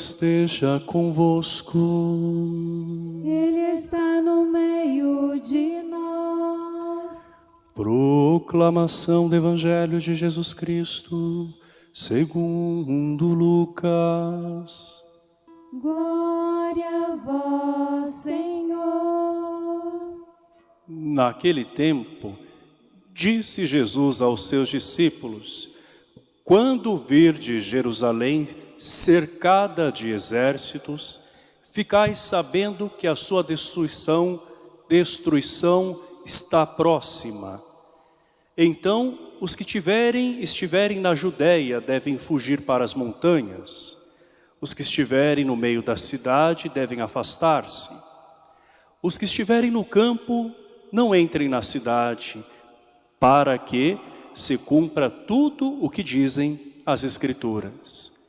esteja convosco. Ele está no meio de nós. Proclamação do Evangelho de Jesus Cristo, segundo Lucas. Glória a vós, Senhor. Naquele tempo, disse Jesus aos seus discípulos, quando virdes Jerusalém cercada de exércitos, ficais sabendo que a sua destruição, destruição está próxima. Então, os que tiverem, estiverem na Judéia devem fugir para as montanhas. Os que estiverem no meio da cidade devem afastar-se. Os que estiverem no campo, não entrem na cidade, para que se cumpra tudo o que dizem as Escrituras.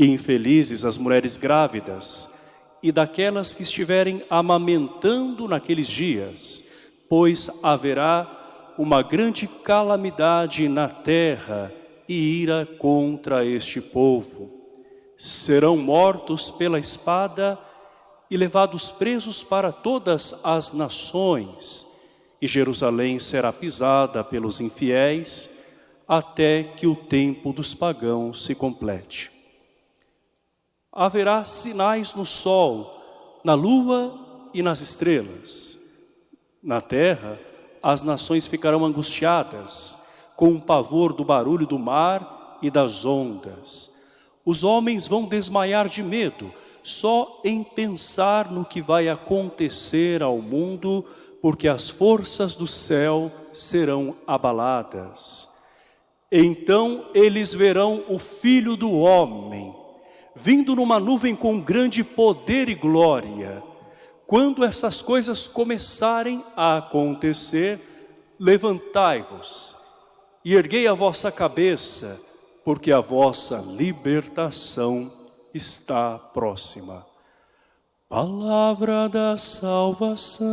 E infelizes as mulheres grávidas e daquelas que estiverem amamentando naqueles dias, pois haverá uma grande calamidade na terra e ira contra este povo serão mortos pela espada e levados presos para todas as nações, e Jerusalém será pisada pelos infiéis, até que o tempo dos pagãos se complete. Haverá sinais no sol, na lua e nas estrelas. Na terra, as nações ficarão angustiadas, com o pavor do barulho do mar e das ondas, os homens vão desmaiar de medo só em pensar no que vai acontecer ao mundo, porque as forças do céu serão abaladas. Então eles verão o Filho do Homem, vindo numa nuvem com grande poder e glória. Quando essas coisas começarem a acontecer, levantai-vos e erguei a vossa cabeça, porque a vossa libertação está próxima. Palavra da salvação.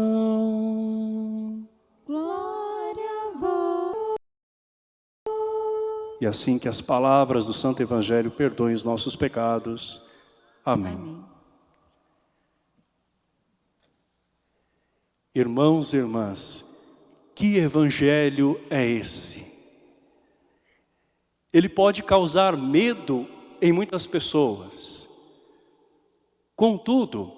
E assim que as palavras do Santo Evangelho perdoem os nossos pecados. Amém. Amém. Irmãos e irmãs, que evangelho é esse? ele pode causar medo em muitas pessoas. Contudo,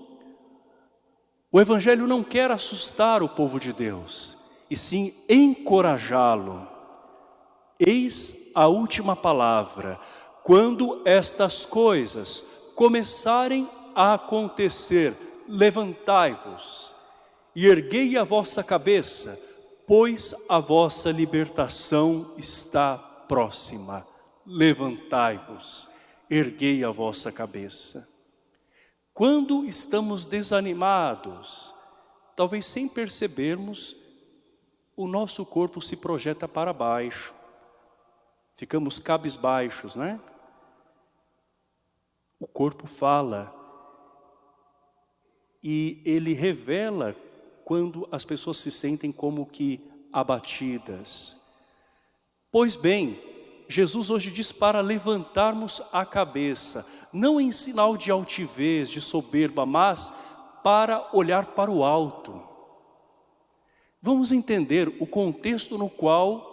o Evangelho não quer assustar o povo de Deus, e sim encorajá-lo. Eis a última palavra, quando estas coisas começarem a acontecer, levantai-vos e erguei a vossa cabeça, pois a vossa libertação está próxima. Levantai-vos, erguei a vossa cabeça. Quando estamos desanimados, talvez sem percebermos, o nosso corpo se projeta para baixo. Ficamos cabisbaixos, né? O corpo fala e ele revela quando as pessoas se sentem como que abatidas. Pois bem, Jesus hoje diz para levantarmos a cabeça, não em sinal de altivez, de soberba, mas para olhar para o alto. Vamos entender o contexto no qual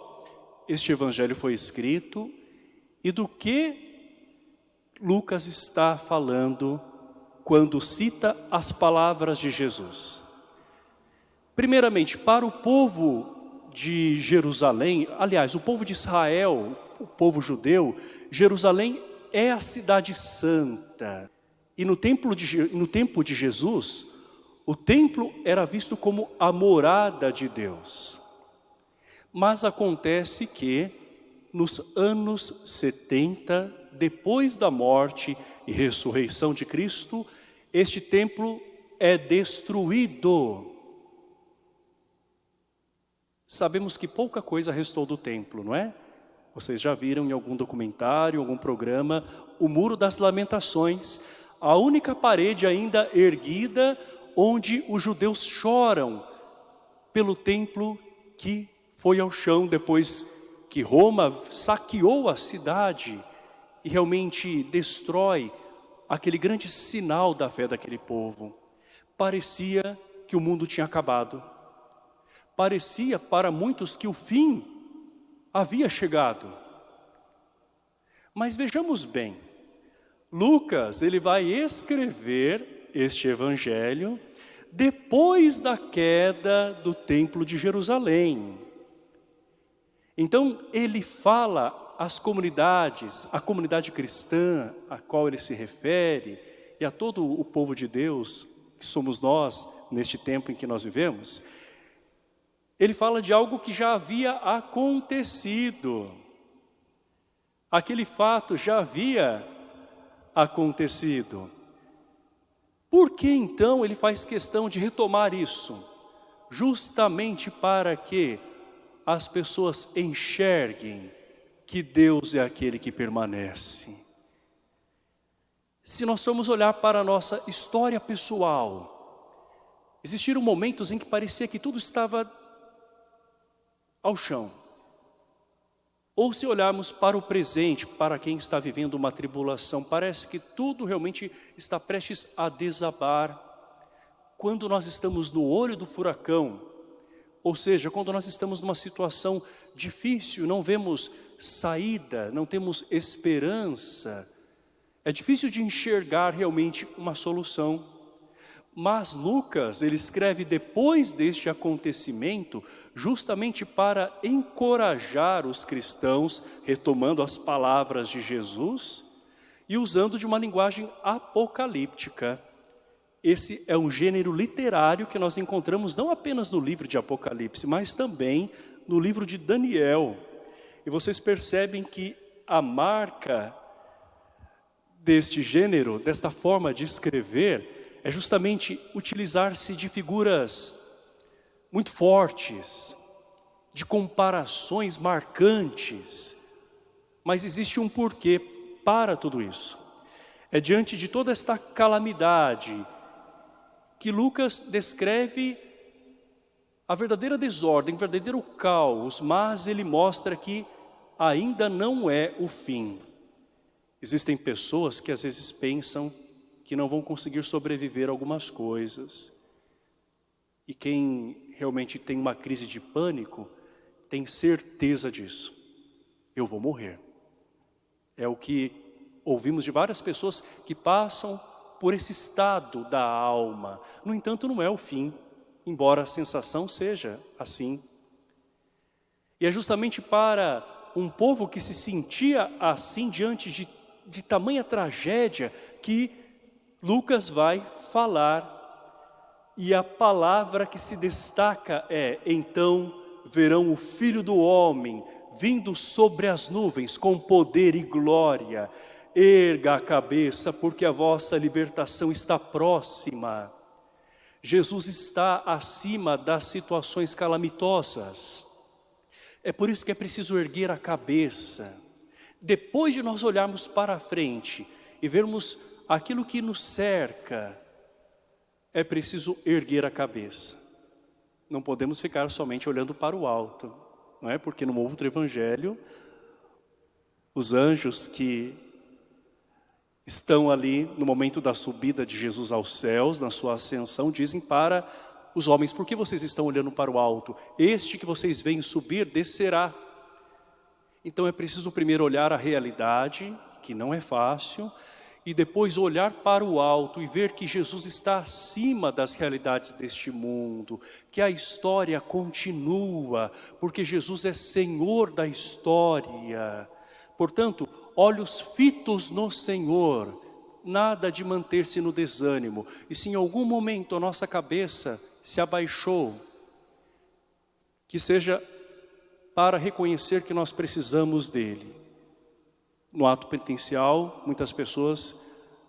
este evangelho foi escrito e do que Lucas está falando quando cita as palavras de Jesus. Primeiramente, para o povo de Jerusalém, aliás, o povo de Israel, o povo judeu, Jerusalém é a cidade santa. E no templo de, no tempo de Jesus, o templo era visto como a morada de Deus. Mas acontece que, nos anos 70, depois da morte e ressurreição de Cristo, este templo é destruído sabemos que pouca coisa restou do templo, não é? Vocês já viram em algum documentário, algum programa, o Muro das Lamentações, a única parede ainda erguida onde os judeus choram pelo templo que foi ao chão depois que Roma saqueou a cidade e realmente destrói aquele grande sinal da fé daquele povo. Parecia que o mundo tinha acabado. Parecia para muitos que o fim havia chegado. Mas vejamos bem, Lucas ele vai escrever este evangelho depois da queda do templo de Jerusalém. Então ele fala às comunidades, a comunidade cristã a qual ele se refere e a todo o povo de Deus, que somos nós neste tempo em que nós vivemos, ele fala de algo que já havia acontecido. Aquele fato já havia acontecido. Por que então ele faz questão de retomar isso? Justamente para que as pessoas enxerguem que Deus é aquele que permanece. Se nós formos olhar para a nossa história pessoal, existiram momentos em que parecia que tudo estava ao chão. Ou se olharmos para o presente, para quem está vivendo uma tribulação, parece que tudo realmente está prestes a desabar. Quando nós estamos no olho do furacão, ou seja, quando nós estamos numa situação difícil, não vemos saída, não temos esperança, é difícil de enxergar realmente uma solução. Mas Lucas, ele escreve depois deste acontecimento, justamente para encorajar os cristãos, retomando as palavras de Jesus e usando de uma linguagem apocalíptica. Esse é um gênero literário que nós encontramos não apenas no livro de Apocalipse, mas também no livro de Daniel. E vocês percebem que a marca deste gênero, desta forma de escrever, é justamente utilizar-se de figuras muito fortes, de comparações marcantes, mas existe um porquê para tudo isso. É diante de toda esta calamidade que Lucas descreve a verdadeira desordem, o verdadeiro caos, mas ele mostra que ainda não é o fim. Existem pessoas que às vezes pensam que não vão conseguir sobreviver a algumas coisas. E quem realmente tem uma crise de pânico, tem certeza disso. Eu vou morrer. É o que ouvimos de várias pessoas que passam por esse estado da alma. No entanto, não é o fim, embora a sensação seja assim. E é justamente para um povo que se sentia assim diante de, de tamanha tragédia que Lucas vai falar e a palavra que se destaca é Então verão o Filho do Homem vindo sobre as nuvens com poder e glória Erga a cabeça porque a vossa libertação está próxima Jesus está acima das situações calamitosas É por isso que é preciso erguer a cabeça Depois de nós olharmos para frente e vermos aquilo que nos cerca, é preciso erguer a cabeça. Não podemos ficar somente olhando para o alto, não é? Porque no outro evangelho, os anjos que estão ali no momento da subida de Jesus aos céus, na sua ascensão, dizem para os homens, por que vocês estão olhando para o alto? Este que vocês veem subir, descerá. Então é preciso primeiro olhar a realidade, que não é fácil, e depois olhar para o alto e ver que Jesus está acima das realidades deste mundo, que a história continua, porque Jesus é Senhor da história. Portanto, olhos fitos no Senhor, nada de manter-se no desânimo, e se em algum momento a nossa cabeça se abaixou, que seja para reconhecer que nós precisamos dEle no ato penitencial, muitas pessoas,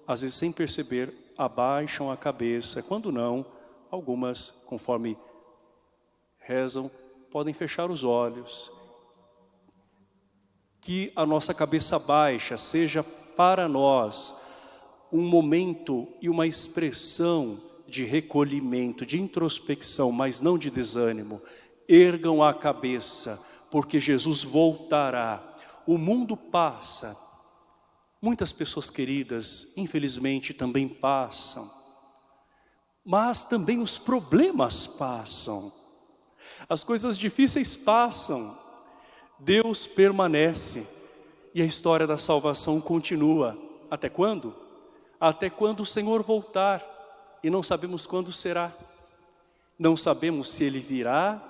às vezes sem perceber, abaixam a cabeça. Quando não, algumas, conforme rezam, podem fechar os olhos. Que a nossa cabeça baixa seja para nós um momento e uma expressão de recolhimento, de introspecção, mas não de desânimo. Ergam a cabeça, porque Jesus voltará o mundo passa, Muitas pessoas queridas, infelizmente, também passam. Mas também os problemas passam. As coisas difíceis passam. Deus permanece. E a história da salvação continua. Até quando? Até quando o Senhor voltar. E não sabemos quando será. Não sabemos se Ele virá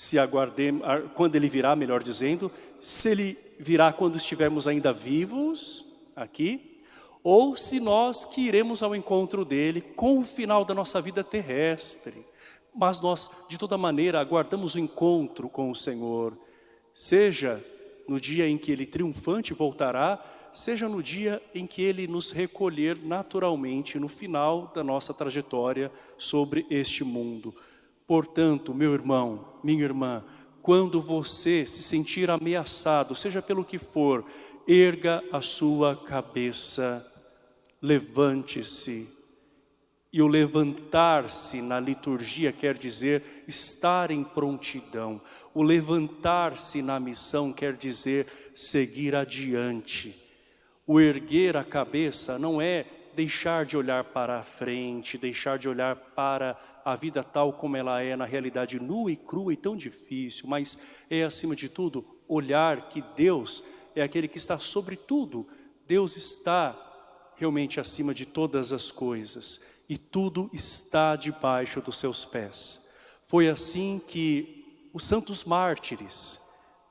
se aguardemos, quando ele virá, melhor dizendo, se ele virá quando estivermos ainda vivos aqui, ou se nós que iremos ao encontro dele com o final da nossa vida terrestre. Mas nós, de toda maneira, aguardamos o encontro com o Senhor, seja no dia em que ele triunfante voltará, seja no dia em que ele nos recolher naturalmente no final da nossa trajetória sobre este mundo. Portanto, meu irmão, minha irmã, quando você se sentir ameaçado, seja pelo que for, erga a sua cabeça, levante-se. E o levantar-se na liturgia quer dizer estar em prontidão. O levantar-se na missão quer dizer seguir adiante. O erguer a cabeça não é deixar de olhar para a frente, deixar de olhar para a vida tal como ela é, na realidade nua e crua e tão difícil, mas é acima de tudo olhar que Deus é aquele que está sobre tudo. Deus está realmente acima de todas as coisas e tudo está debaixo dos seus pés. Foi assim que os santos mártires,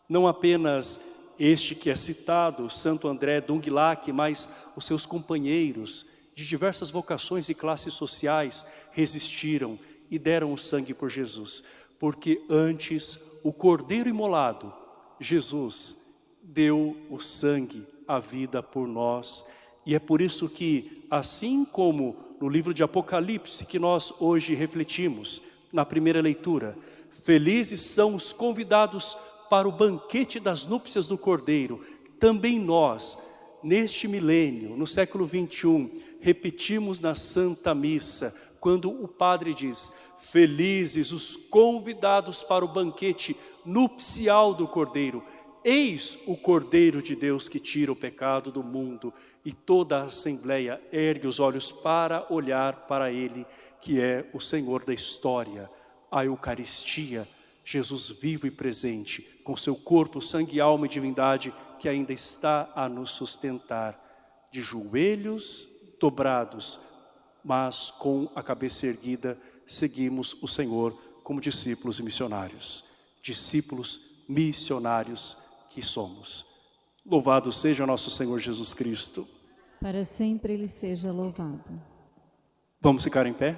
não apenas este que é citado, Santo André Dunglac, mas os seus companheiros de diversas vocações e classes sociais resistiram e deram o sangue por Jesus. Porque antes o cordeiro imolado, Jesus, deu o sangue, a vida por nós. E é por isso que, assim como no livro de Apocalipse, que nós hoje refletimos na primeira leitura, felizes são os convidados para o banquete das núpcias do Cordeiro, também nós, neste milênio, no século 21, repetimos na Santa Missa, quando o Padre diz, felizes os convidados para o banquete nupcial do Cordeiro, eis o Cordeiro de Deus que tira o pecado do mundo, e toda a Assembleia ergue os olhos para olhar para Ele, que é o Senhor da história, a Eucaristia, Jesus vivo e presente, com seu corpo, sangue, alma e divindade, que ainda está a nos sustentar, de joelhos dobrados, mas com a cabeça erguida, seguimos o Senhor como discípulos e missionários. Discípulos missionários que somos. Louvado seja o nosso Senhor Jesus Cristo. Para sempre Ele seja louvado. Vamos ficar em pé?